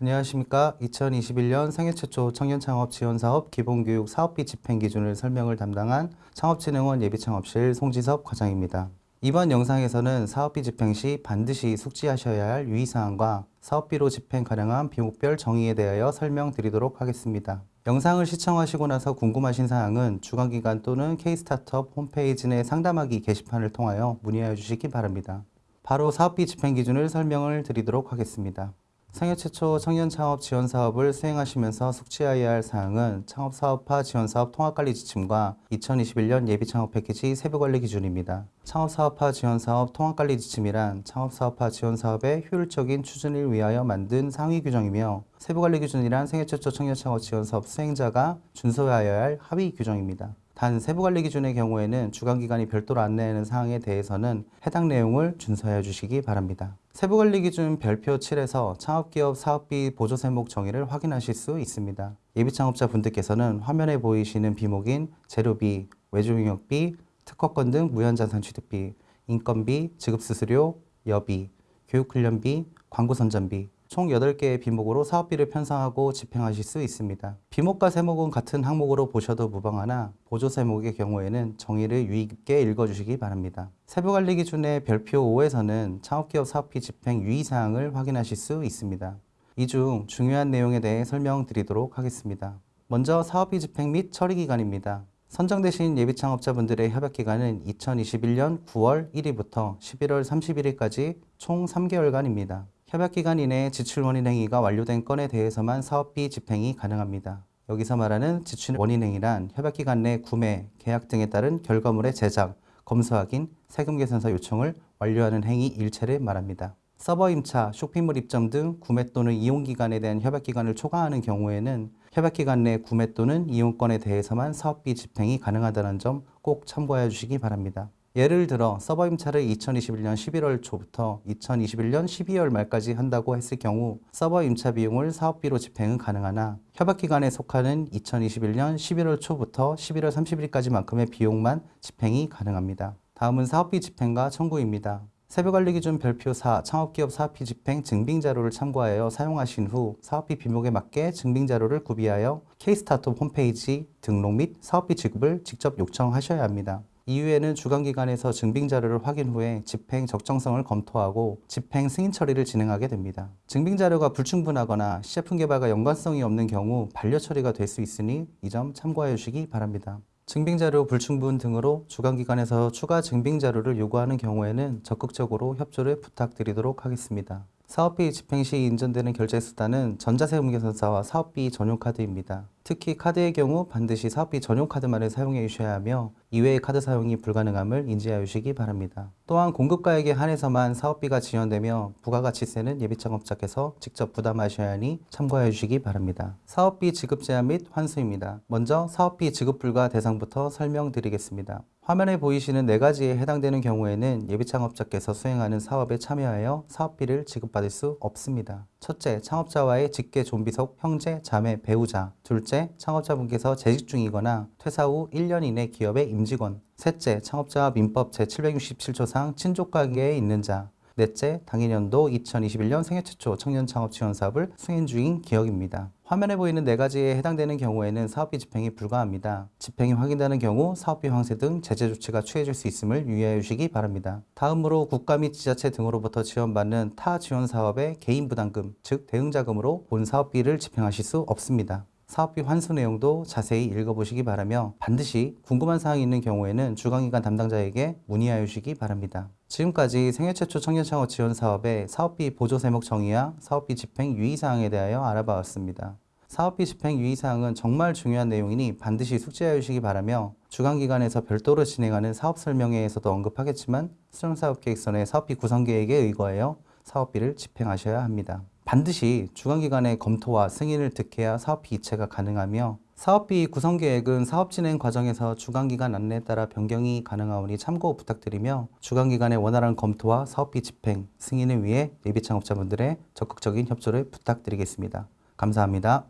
안녕하십니까. 2021년 생애 최초 청년창업 지원사업 기본교육 사업비 집행 기준을 설명을 담당한 창업진흥원 예비창업실 송지섭 과장입니다. 이번 영상에서는 사업비 집행 시 반드시 숙지하셔야 할 유의사항과 사업비로 집행 가능한 비목별 정의에 대하여 설명드리도록 하겠습니다. 영상을 시청하시고 나서 궁금하신 사항은 주간기관 또는 K-스타트업 홈페이지 내 상담하기 게시판을 통하여 문의하여 주시기 바랍니다. 바로 사업비 집행 기준을 설명을 드리도록 하겠습니다. 생애 최초 청년 창업 지원 사업을 수행하시면서 숙지해야 할 사항은 창업 사업화 지원 사업 통합 관리 지침과 2021년 예비 창업 패키지 세부 관리 기준입니다. 창업 사업화 지원 사업 통합 관리 지침이란 창업 사업화 지원 사업의 효율적인 추진을 위하여 만든 상위 규정이며 세부 관리 기준이란 생애 최초 청년 창업 지원 사업 수행자가 준수하여야 할 하위 규정입니다. 단 세부관리 기준의 경우에는 주관기관이 별도로 안내하는 사항에 대해서는 해당 내용을 준수하여 주시기 바랍니다. 세부관리 기준 별표 7에서 창업기업 사업비 보조 세목 정의를 확인하실 수 있습니다. 예비창업자 분들께서는 화면에 보이시는 비목인 재료비, 외주용역비, 특허권 등 무현자산 취득비, 인건비, 지급수수료, 여비, 교육훈련비, 광고선전비, 총 8개의 비목으로 사업비를 편성하고 집행하실 수 있습니다. 비목과 세목은 같은 항목으로 보셔도 무방하나 보조 세목의 경우에는 정의를 유의 깊게 읽어주시기 바랍니다. 세부관리 기준의 별표 5에서는 창업기업 사업비 집행 유의사항을 확인하실 수 있습니다. 이 중 중요한 내용에 대해 설명드리도록 하겠습니다. 먼저 사업비 집행 및 처리기간입니다. 선정되신 예비창업자분들의 협약기간은 2021년 9월 1일부터 11월 31일까지 총 3개월간입니다. 협약기간 이내에 지출 원인 행위가 완료된 건에 대해서만 사업비 집행이 가능합니다. 여기서 말하는 지출 원인 행위란 협약기간 내 구매, 계약 등에 따른 결과물의 제작, 검수 확인, 세금 계산서 요청을 완료하는 행위 일체를 말합니다. 서버 임차, 쇼핑몰 입점 등 구매 또는 이용 기간에 대한 협약 기간을 초과하는 경우에는 협약 기간 내 구매 또는 이용권에 대해서만 사업비 집행이 가능하다는 점 꼭 참고해 주시기 바랍니다. 예를 들어 서버 임차를 2021년 11월 초부터 2021년 12월 말까지 한다고 했을 경우 서버 임차 비용을 사업비로 집행은 가능하나 협약기간에 속하는 2021년 11월 초부터 11월 30일까지만큼의 비용만 집행이 가능합니다. 다음은 사업비 집행과 청구입니다. 세부관리 기준 별표 4 창업기업 사업비 집행 증빙자료를 참고하여 사용하신 후 사업비 비목에 맞게 증빙자료를 구비하여 K-스타트업 홈페이지 등록 및 사업비 지급을 직접 요청하셔야 합니다. 이후에는 주관기관에서 증빙 자료를 확인 후에 집행 적정성을 검토하고 집행 승인 처리를 진행하게 됩니다. 증빙 자료가 불충분하거나 시제품 개발과 연관성이 없는 경우 반려 처리가 될 수 있으니 이 점 참고해 주시기 바랍니다. 증빙자료 불충분 등으로 주관기관에서 추가 증빙자료를 요구하는 경우에는 적극적으로 협조를 부탁드리도록 하겠습니다. 사업비 집행 시 인정되는 결제수단은 전자세금계산서와 사업비 전용카드입니다. 특히 카드의 경우 반드시 사업비 전용 카드만을 사용해 주셔야 하며 이외의 카드 사용이 불가능함을 인지하여 주시기 바랍니다. 또한 공급가액에 한해서만 사업비가 지원되며 부가가치세는 예비창업자께서 직접 부담하셔야 하니 참고해 주시기 바랍니다. 사업비 지급 제한 및 환수입니다. 먼저 사업비 지급 불가 대상부터 설명드리겠습니다. 화면에 보이시는 네 가지에 해당되는 경우에는 예비창업자께서 수행하는 사업에 참여하여 사업비를 지급받을 수 없습니다. 첫째, 창업자와의 직계 존비속 형제, 자매, 배우자. 둘째, 창업자분께서 재직 중이거나 퇴사 후 1년 이내 기업의 임직원. 셋째, 창업자와 민법 제767조상 친족 관계에 있는 자. 넷째, 당해년도 2021년 생애 최초 청년 창업 지원 사업을 수행 중인 기업입니다. 화면에 보이는 네 가지에 해당되는 경우에는 사업비 집행이 불가합니다. 집행이 확인되는 경우 사업비 황세 등 제재 조치가 취해질 수 있음을 유의해 주시기 바랍니다. 다음으로 국가 및 지자체 등으로부터 지원받는 타 지원 사업의 개인 부담금, 즉 대응자금으로 본 사업비를 집행하실 수 없습니다. 사업비 환수 내용도 자세히 읽어보시기 바라며 반드시 궁금한 사항이 있는 경우에는 주간기관 담당자에게 문의하여 주시기 바랍니다. 지금까지 생애 최초 청년창업 지원 사업의 사업비 보조 세목 정의와 사업비 집행 유의사항에 대하여 알아봤습니다. 사업비 집행 유의사항은 정말 중요한 내용이니 반드시 숙지하여 주시기 바라며 주간기관에서 별도로 진행하는 사업 설명회에서도 언급하겠지만 수정사업계획선의 사업비 구성계획에 의거하여 사업비를 집행하셔야 합니다. 반드시 주간기관의 검토와 승인을 득해야 사업비 이체가 가능하며 사업비 구성계획은 사업 진행 과정에서 주간기관 안내에 따라 변경이 가능하오니 참고 부탁드리며 주간기관의 원활한 검토와 사업비 집행, 승인을 위해 예비창업자분들의 적극적인 협조를 부탁드리겠습니다. 감사합니다.